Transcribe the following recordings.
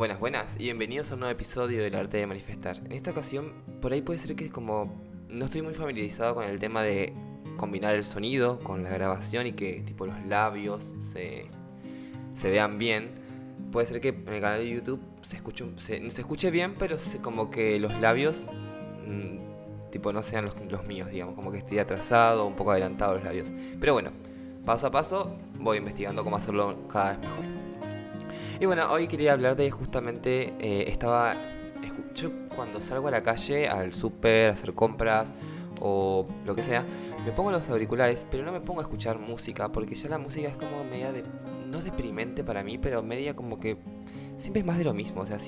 Buenas, buenas y bienvenidos a un nuevo episodio del arte de manifestar. En esta ocasión, por ahí puede ser que es como no estoy muy familiarizado con el tema de combinar el sonido con la grabación y que tipo los labios se, se vean bien. Puede ser que en el canal de YouTube se escuche, se, se escuche bien, pero como que los labios mm, tipo no sean los, los míos, digamos, como que estoy atrasado, un poco adelantado los labios. Pero bueno, paso a paso voy investigando cómo hacerlo cada vez mejor. Y bueno, hoy quería hablar de justamente, eh, estaba, yo cuando salgo a la calle, al súper, a hacer compras o lo que sea, me pongo los auriculares, pero no me pongo a escuchar música, porque ya la música es como media de, no deprimente para mí, pero media como que siempre es más de lo mismo, o sea,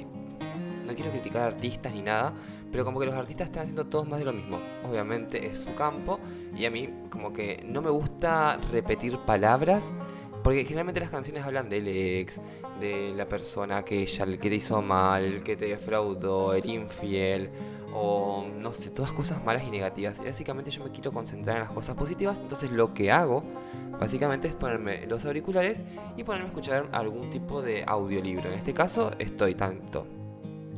no quiero criticar artistas ni nada, pero como que los artistas están haciendo todos más de lo mismo. Obviamente es su campo y a mí como que no me gusta repetir palabras porque generalmente las canciones hablan del ex, de la persona que ya que te hizo mal, que te defraudó, el infiel, o no sé, todas cosas malas y negativas. Y básicamente yo me quiero concentrar en las cosas positivas, entonces lo que hago básicamente es ponerme los auriculares y ponerme a escuchar algún tipo de audiolibro. En este caso estoy tanto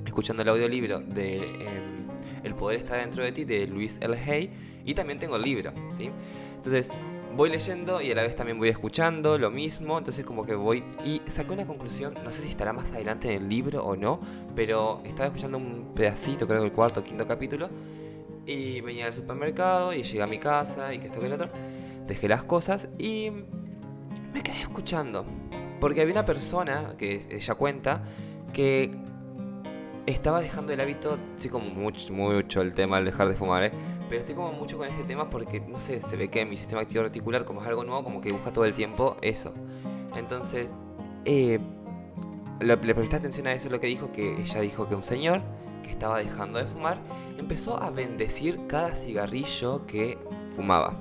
escuchando el audiolibro de em, El poder está dentro de ti de Luis L. Hay y también tengo el libro, ¿sí? Entonces voy leyendo y a la vez también voy escuchando lo mismo, entonces como que voy y saqué una conclusión, no sé si estará más adelante en el libro o no, pero estaba escuchando un pedacito, creo que el cuarto o quinto capítulo, y venía al supermercado y llegué a mi casa y que esto que el otro, dejé las cosas y me quedé escuchando, porque había una persona que ella cuenta que estaba dejando el hábito, sí como mucho, mucho el tema del dejar de fumar, ¿eh? pero estoy como mucho con ese tema porque, no sé, se ve que mi sistema activo reticular, como es algo nuevo, como que busca todo el tiempo eso. Entonces, eh, le, presté atención a eso, lo que dijo, que ella dijo que un señor que estaba dejando de fumar empezó a bendecir cada cigarrillo que fumaba.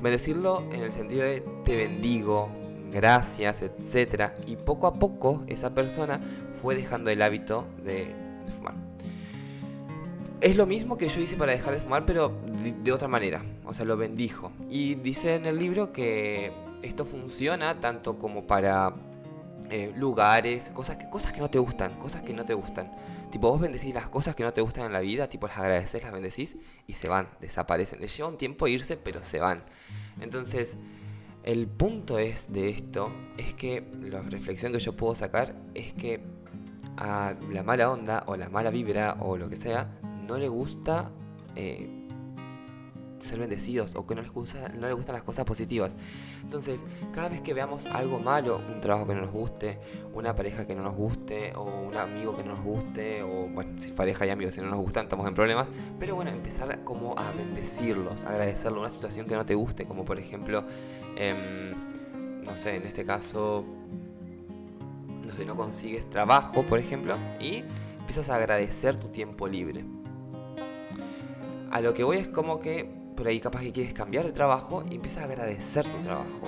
Bendecirlo en el sentido de te bendigo, gracias, etc. Y poco a poco esa persona fue dejando el hábito de, fumar. Es lo mismo que yo hice para dejar de fumar, pero de, otra manera. O sea, lo bendijo. Y dice en el libro que esto funciona tanto como para eh, lugares, cosas cosas que no te gustan, cosas que no te gustan. Tipo, vos bendecís las cosas que no te gustan en la vida, tipo, las agradeces, las bendecís y se van, desaparecen. Les lleva un tiempo irse, pero se van. Entonces, el punto es de esto, es que la reflexión que yo puedo sacar es que a la mala onda o la mala vibra o lo que sea, no le gusta eh, ser bendecidos o que no les, gusta, no les gustan las cosas positivas. Entonces, cada vez que veamos algo malo, un trabajo que no nos guste, una pareja que no nos guste, o un amigo que no nos guste, o bueno, si pareja y amigos si no nos gustan, estamos en problemas. Pero bueno, empezar como a bendecirlos, agradecerlo, una situación que no te guste, como por ejemplo, em, no sé, en este caso, no sé, no consigues trabajo, por ejemplo, y empiezas a agradecer tu tiempo libre. A lo que voy es como que por ahí capaz que quieres cambiar de trabajo y empiezas a agradecer tu trabajo.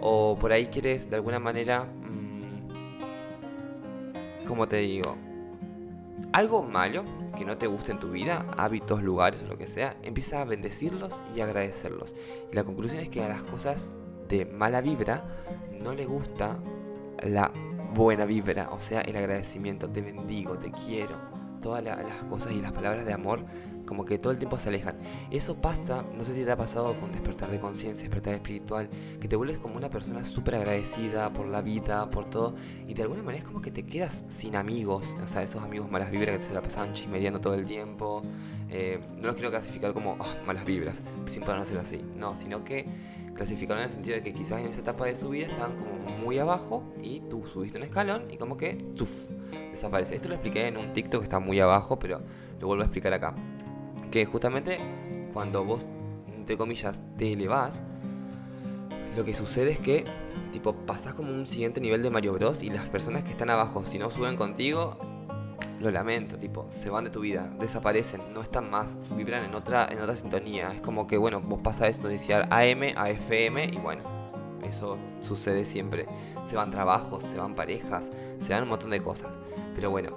O por ahí quieres de alguna manera, mmm, como te digo, algo malo que no te guste en tu vida, hábitos, lugares o lo que sea, empieza a bendecirlos y agradecerlos. Y la conclusión es que a las cosas de mala vibra no le gusta la buena vibra, o sea, el agradecimiento, te bendigo, te quiero, todas las cosas y las palabras de amor como que todo el tiempo se alejan. Eso pasa, no sé si te ha pasado con despertar de conciencia, despertar espiritual, que te vuelves como una persona súper agradecida por la vida, por todo, y de alguna manera es como que te quedas sin amigos, o sea, esos amigos malas vibras que se la pasaban chismereando todo el tiempo. Eh, no los quiero clasificar como ah, malas vibras, sin poder hacer así, no, sino que clasificaron en el sentido de que quizás en esa etapa de su vida estaban como muy abajo y tú subiste un escalón y como que ¡tuf! desaparece. Esto lo expliqué en un TikTok que está muy abajo, pero lo vuelvo a explicar acá. Que justamente cuando vos, entre comillas, te elevás, lo que sucede es que, tipo, pasás como un siguiente nivel de Mario Bros. y las personas que están abajo, si no suben contigo, lo lamento, tipo, se van de tu vida, desaparecen, no están más, vibran en otra, en otra sintonía. Es como que, bueno, vos pasás de iniciar AM a FM y bueno, eso sucede siempre. Se van trabajos, se van parejas, se van un montón de cosas. Pero bueno,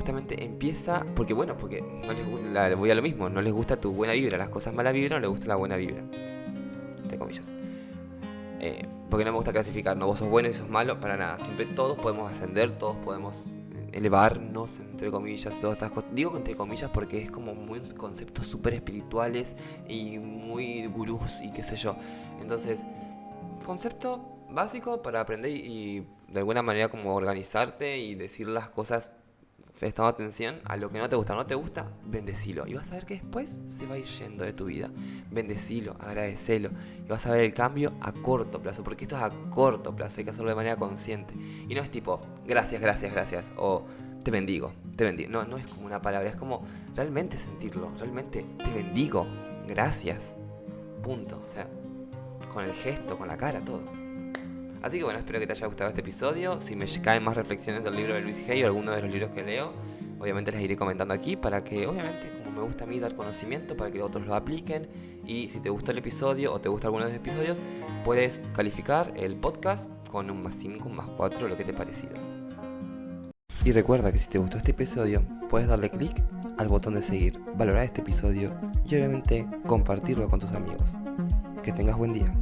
justamente empieza, porque bueno, porque no les gusta, voy a lo mismo, no les gusta tu buena vibra, las cosas mala vibra, no les gusta la buena vibra. Entre comillas. Eh, porque no me gusta clasificar, no vos sos bueno y sos malo, para nada. Siempre todos podemos ascender, todos podemos elevarnos, entre comillas, todas estas cosas. Digo entre comillas porque es como muy conceptos súper espirituales y muy gurús y qué sé yo. Entonces, concepto básico para aprender y de alguna manera como organizarte y decir las cosas prestando atención a lo que no te gusta, no te gusta, bendecilo. Y vas a ver que después se va a ir yendo de tu vida. Bendecilo, agradecelo. Y vas a ver el cambio a corto plazo, porque esto es a corto plazo, hay que hacerlo de manera consciente. Y no es tipo, gracias, gracias, gracias, o te bendigo, te bendigo. No, no es como una palabra, es como realmente sentirlo, realmente te bendigo, gracias. Punto. O sea, con el gesto, con la cara, todo. Así que bueno, espero que te haya gustado este episodio. Si me caen más reflexiones del libro de Luis Hay o alguno de los libros que leo, obviamente les iré comentando aquí para que, obviamente, como me gusta a mí dar conocimiento, para que otros lo apliquen. Y si te gustó el episodio o te gusta alguno de los episodios, puedes calificar el podcast con un más 5, un más 4, lo que te parecido. Y recuerda que si te gustó este episodio, puedes darle clic al botón de seguir, valorar este episodio y obviamente compartirlo con tus amigos. Que tengas buen día.